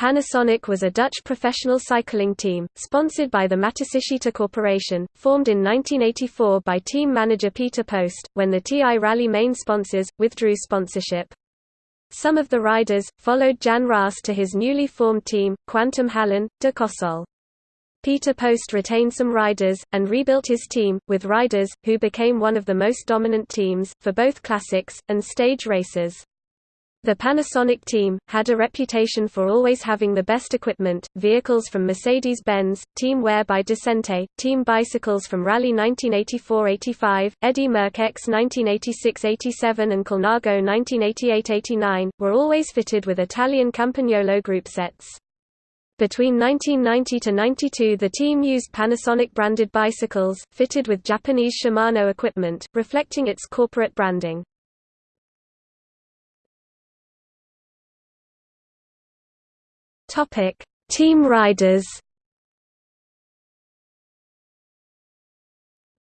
Panasonic was a Dutch professional cycling team, sponsored by the Matsushita Corporation, formed in 1984 by team manager Peter Post, when the TI Raleigh main sponsors, withdrew sponsorship. Some of the riders, followed Jan Raas to his newly formed team, Kwantum Hallen, Decosol. Peter Post retained some riders, and rebuilt his team, with riders, who became one of the most dominant teams, for both classics, and stage races. The Panasonic team, had a reputation for always having the best equipment, vehicles from Mercedes-Benz, team wear by Descente, team bicycles from Raleigh 1984–85, Eddy Merckx 1986–87 and Colnago 1988–89, were always fitted with Italian Campagnolo group sets. Between 1990 to 92 the team used Panasonic-branded bicycles, fitted with Japanese Shimano equipment, reflecting its corporate branding. Topic: Team riders.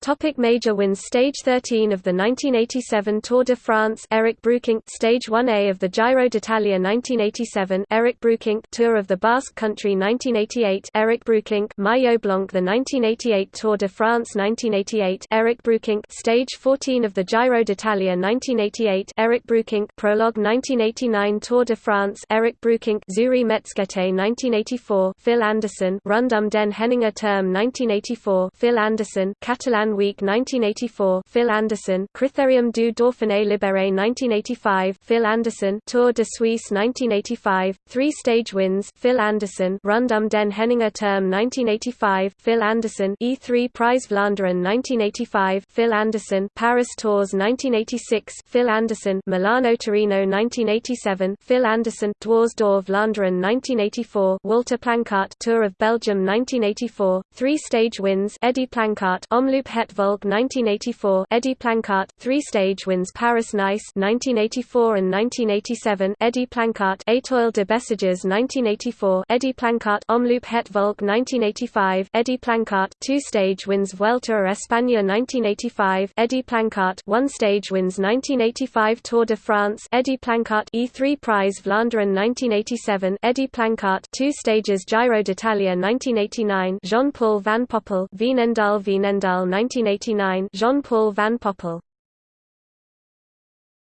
Topic major wins Stage 13 of the 1987 Tour de France Eric Breukink Stage 1A of the Giro d'Italia 1987 Eric Breukink Tour of the Basque Country 1988 Eric Breukink Maillot Blanc the 1988 Tour de France 1988 Eric Breukink Stage 14 of the Giro d'Italia 1988 Eric Breukink Prologue 1989 Tour de France Eric Breukink Züri-Metzgete 1984 Phil Anderson. Rundum den Henninger Term 1984 Phil Anderson. Catalan Week 1984 Phil Anderson Critérium du Dauphiné Libéré 1985 Phil Anderson Tour de Suisse 1985 Three stage wins Phil Anderson Rundum den Henninger Term 1985 Phil Anderson E3 Prize Vlaanderen 1985 Phil Anderson Paris Tours 1986 Phil Anderson Milano Torino 1987 Phil Anderson Dwars door Vlaanderen 1984 Walter Planckaert Tour of Belgium 1984 Three stage wins Eddy Planckaert Omloop Het Volk 1984 Eddy Planckaert, three-stage wins Paris-Nice 1984 and 1987 Eddy Planckaert Étoile de Bessèges 1984 Eddy Planckaert Omloop Het Volk 1985 Eddy Planckaert two-stage wins Vuelta a España 1985 Eddy Planckaert one-stage wins 1985 Tour de France Eddy Planckaert E3 Prize Vlaanderen 1987 Eddy Planckaert two stages Giro d'Italia 1989 Jean-Paul van Poppel Veenendaal Veenendaal 1989 Jean-Paul van Poppel